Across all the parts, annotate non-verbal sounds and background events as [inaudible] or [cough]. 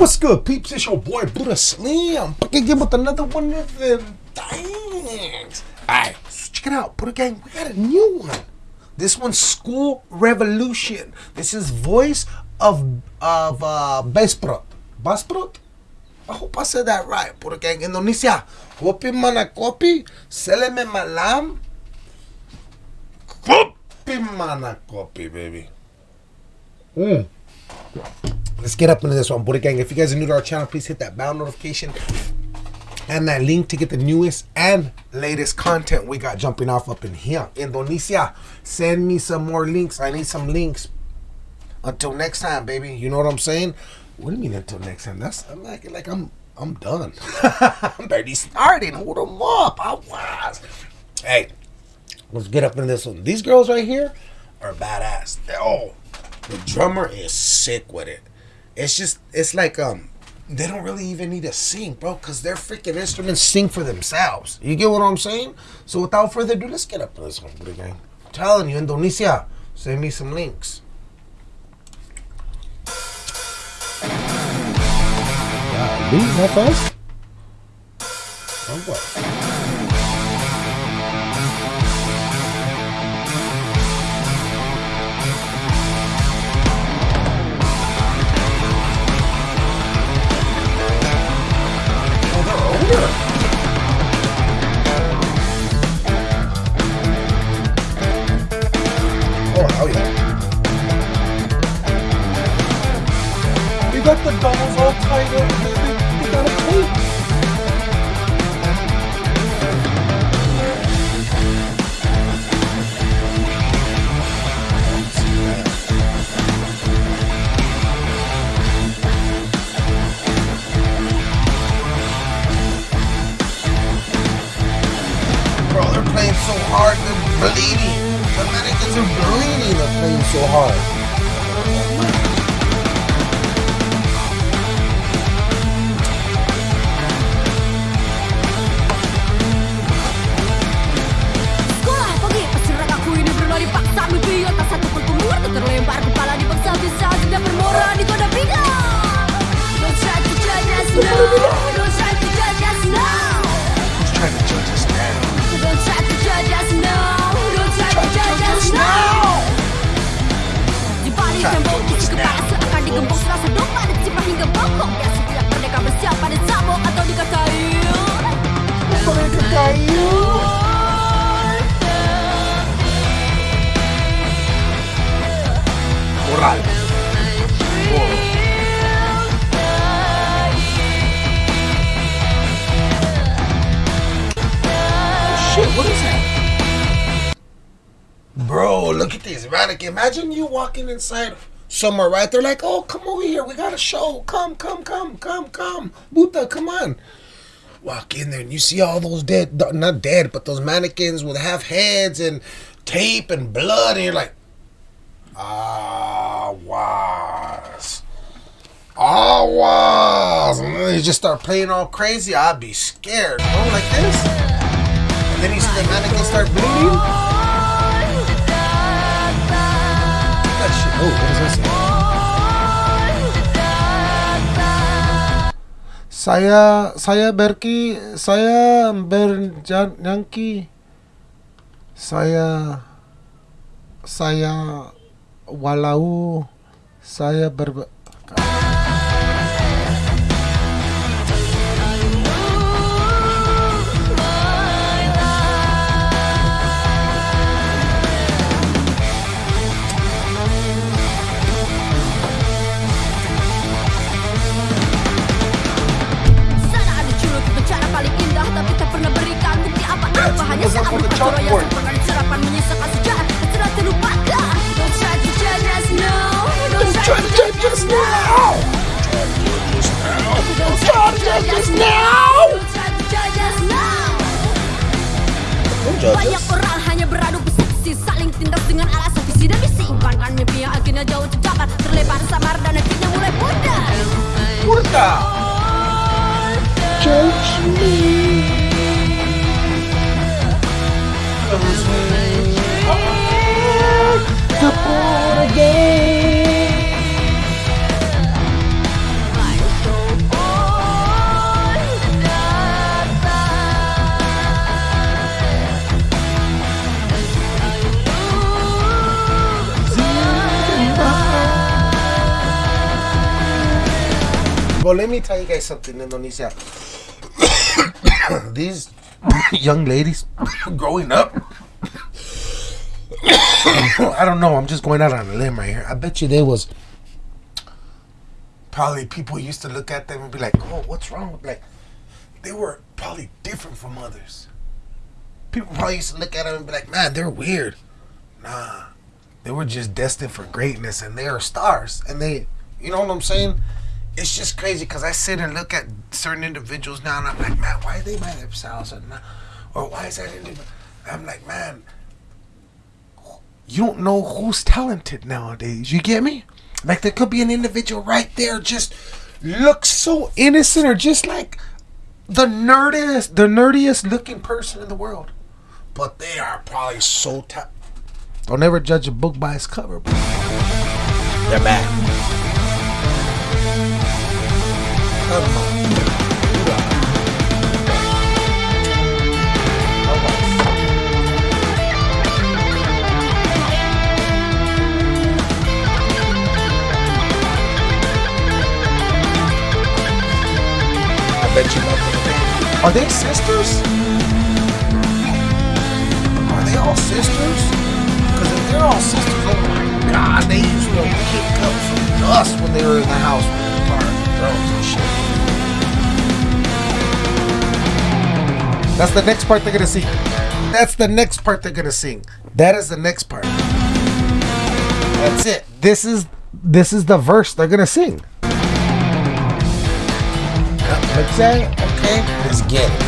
What's good, peeps? It's your boy Buddha Slim. Back again with another one of them things. Alright, so check it out. Buddha Gang, we got a new one. This one's School Revolution. This is voice of of uh Besprot. Basprot? I hope I said that right. Buddha Gang, Indonesia. Kopi mana kopi, seleme malam. Kopi mana kopi, baby. Mm. Let's get up into this one, Buddha Gang. If you guys are new to our channel, please hit that bell notification and that link to get the newest and latest content we got jumping off up in here. Indonesia, send me some more links. I need some links. Until next time, baby. You know what I'm saying? What do you mean until next time? That's I'm like like I'm I'm done. [laughs] I'm barely starting. Hold them up. I was. Hey, let's get up in this one. These girls right here are badass. Oh, the drummer is sick with it. It's just it's like um they don't really even need to sing, bro, because their freaking instruments sing for themselves. You get what I'm saying? So without further ado, let's get up to this one, Gang. I'm telling you, Indonesia, send me some links. Leave that fast? Oh, what? Playing so hard, they're bleeding. The mannequins are bleeding, they're playing so hard. Moral. Shit, what is that? Bro, look at this mannequin. Imagine you walking inside somewhere, right? They're like, oh, come over here. We got a show. Come, come, come, come, come. Buta, come on. Walk in there and you see all those dead, not dead, but those mannequins with half heads and tape and blood. And you're like, ah, was. Ah, was. And then you just start playing all crazy. I'd be scared, bro, like this. And then see the mannequin start bleeding. That shit. Oh, what that say? Saya saya Berki saya Berjanki saya saya walau saya ber Banyak orang hanya beradu bersaksi Saling tindas dengan alasan visi dan misi Impankan mimpi yang akhirnya jauh tercapai Terlebar samar dan akhirnya mulai pudar. Puta! Judge me. The born Well, let me tell you guys something, Indonesia. [coughs] These young ladies [coughs] growing up. [coughs] I don't know. I'm just going out on a limb right here. I bet you there was probably people used to look at them and be like, "Oh, what's wrong with like?" They were probably different from others. People probably used to look at them and be like, "Man, they're weird." Nah, they were just destined for greatness, and they are stars. And they, you know what I'm saying? It's just crazy because I sit and look at certain individuals now, and I'm like, man, why are they by themselves? Or, why is that individual? I'm like, man, you don't know who's talented nowadays. You get me? Like there could be an individual right there, just looks so innocent, or just like the nerdiest, the nerdiest looking person in the world, but they are probably so ta- Don't ever judge a book by its cover, bro. They're bad. Are they sisters? Are they all sisters? Because if they're all sisters, oh my god, they used to kick up some dust when they were in the house with the car drones and shit. That's the next part they're gonna sing. That's the next part they're gonna sing. That is the next part. That's it. This is this is the verse they're gonna sing. Okay, let's get it.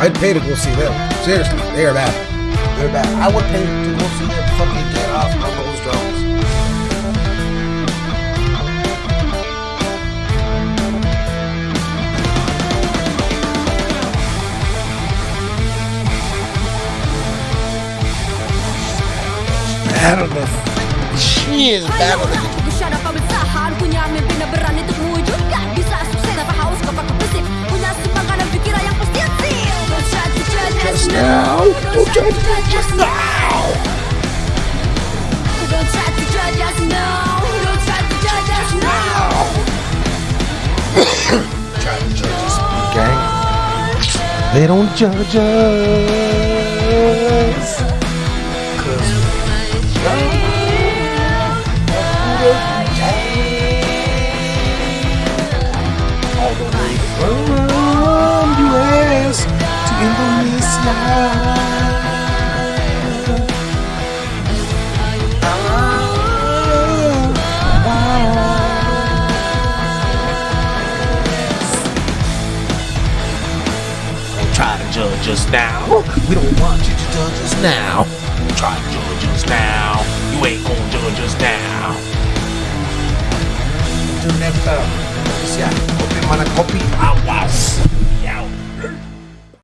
I'd pay to go see them. Seriously, they are bad. They're bad. I would pay to go see them fucking get off on those drums. Battle the she is battle Don't judge us now Don't try to judge us now Don't try to judge us now [coughs] try to judge us, gang. They don't judge us. Cause all the way from US to Indonesia. Judge us now. We don't want you to judge us now. Try to judge us now. You ain't gonna judge us now. Until next time. Uh, Indonesia, kopi mana kopi awas.